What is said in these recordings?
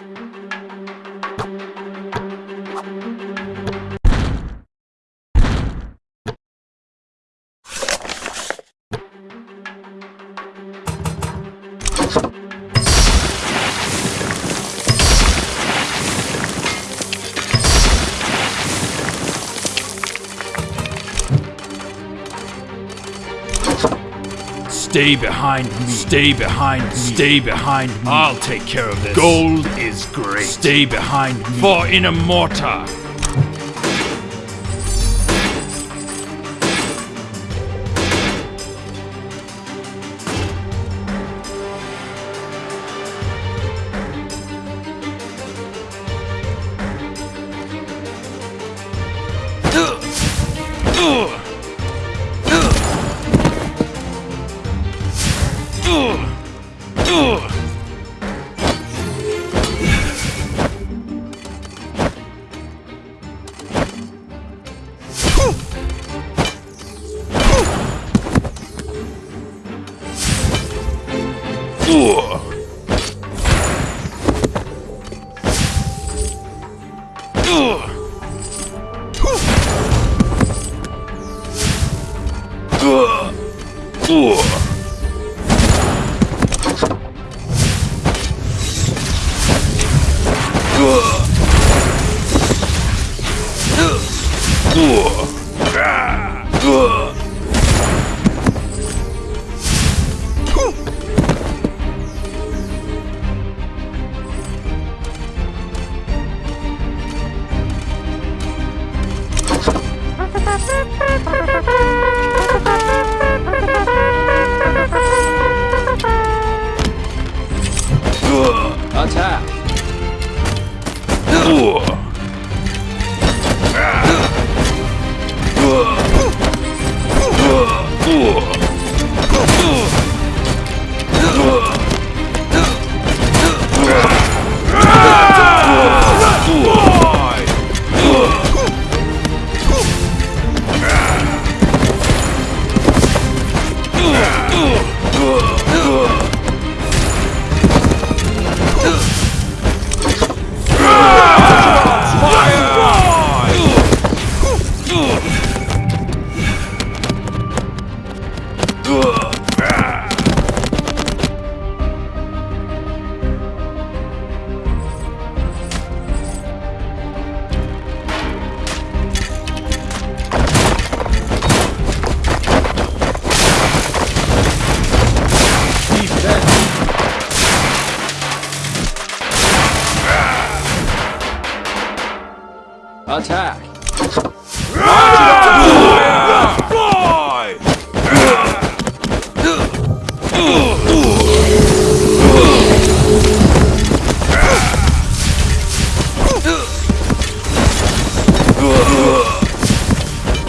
Mm-hmm. Stay behind me. Stay behind me. Stay behind me. I'll take care of this. Gold is great. Stay behind me. For Inamorta.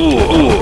For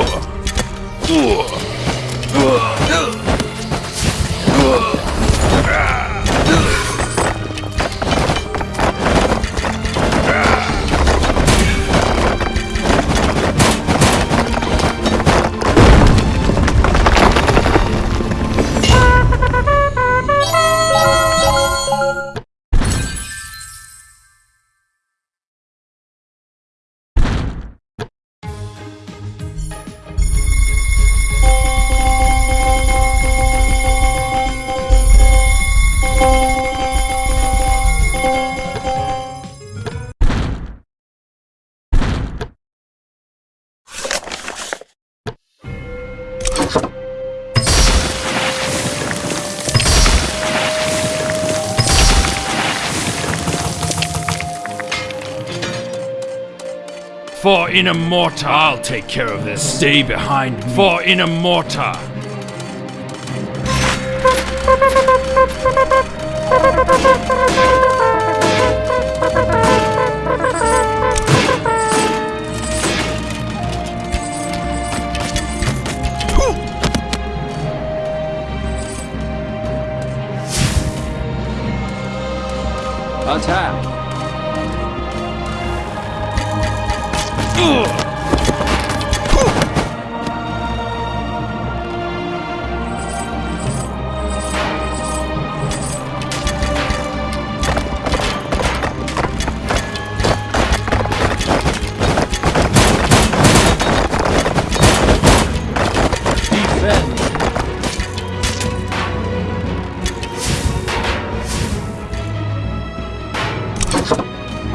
Inamorta. I'll take care of this. Stay behind me. For Inamorta.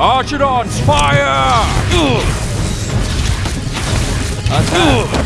Archidons, fire! Attack!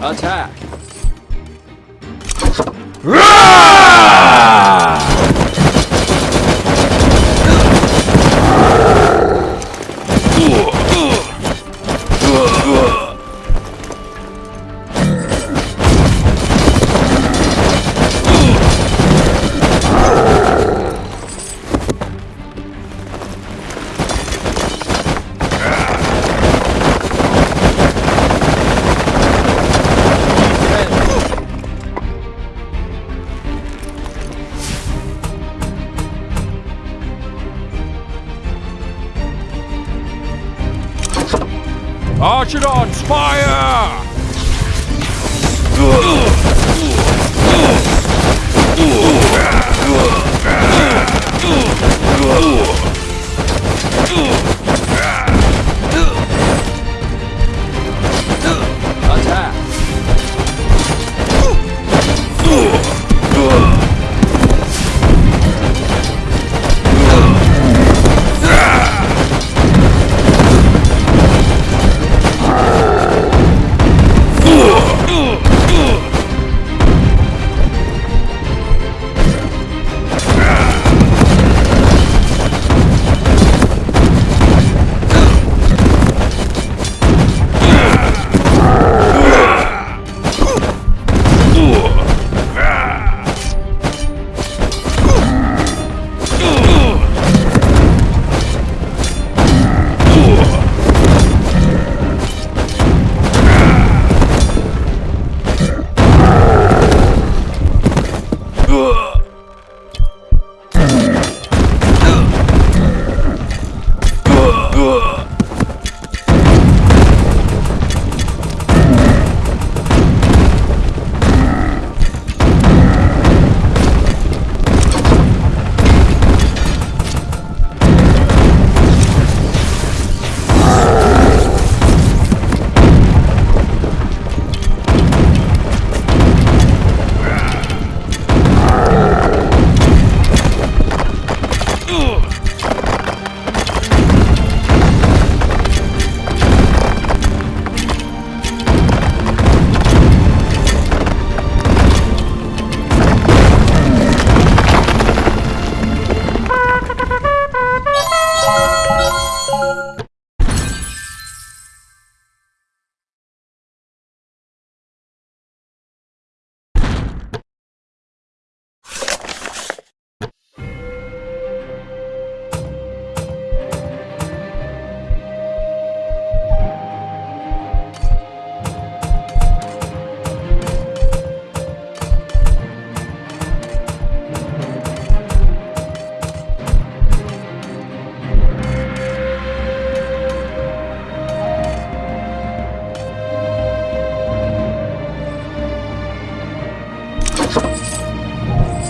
Attack! Archidons, fire! Attack!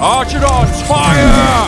Archidons, fire!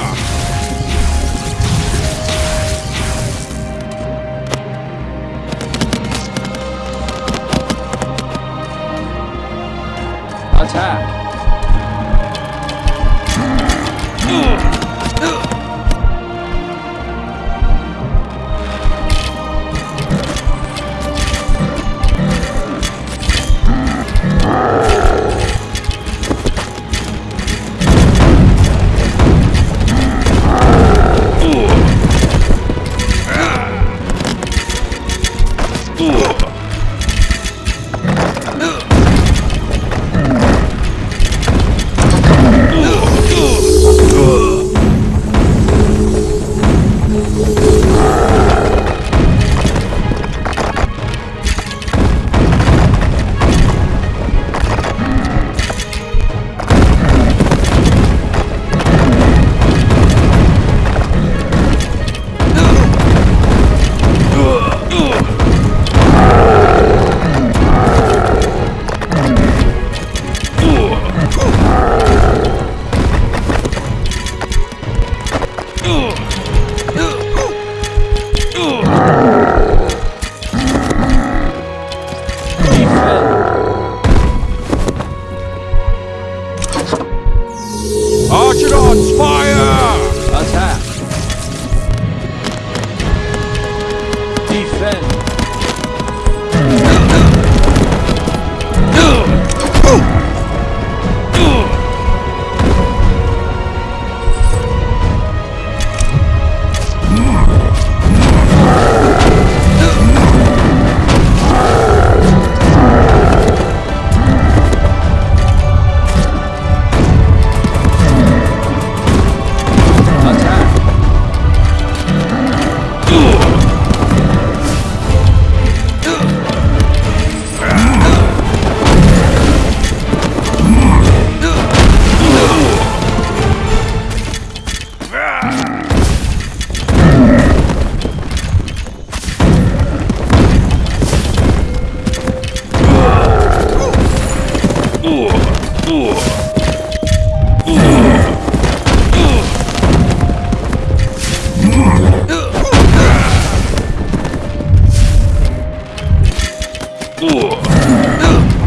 Ugh.